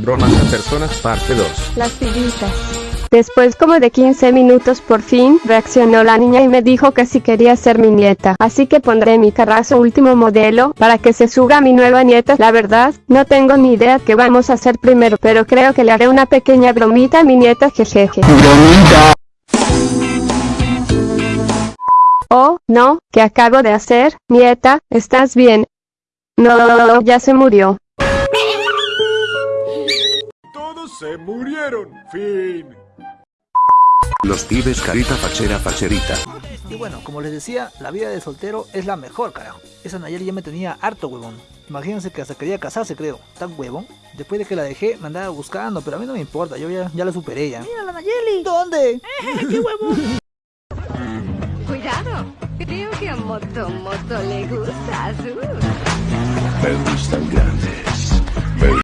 Bromas a personas parte 2. Las pillitas. Después como de 15 minutos por fin reaccionó la niña y me dijo que si quería ser mi nieta. Así que pondré mi carrazo último modelo para que se suba a mi nueva nieta. La verdad, no tengo ni idea qué vamos a hacer primero, pero creo que le haré una pequeña bromita a mi nieta jejeje. Oh, no, ¿qué acabo de hacer? Nieta, ¿estás bien? No, ya se murió. Se murieron. Fin. Los pibes carita fachera facherita. Y bueno, como les decía, la vida de soltero es la mejor, carajo. Esa Nayeli ya me tenía harto huevón. Imagínense que hasta quería casarse, creo. Tan huevón. Después de que la dejé, me andaba buscando, pero a mí no me importa, yo ya, ya la superé ya. ¡Mira la Nayeli! ¿Dónde? ¡Qué huevón! Cuidado, creo que a Moto Moto le gusta azul. Me gusta el grande.